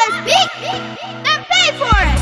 because big, then pay for it!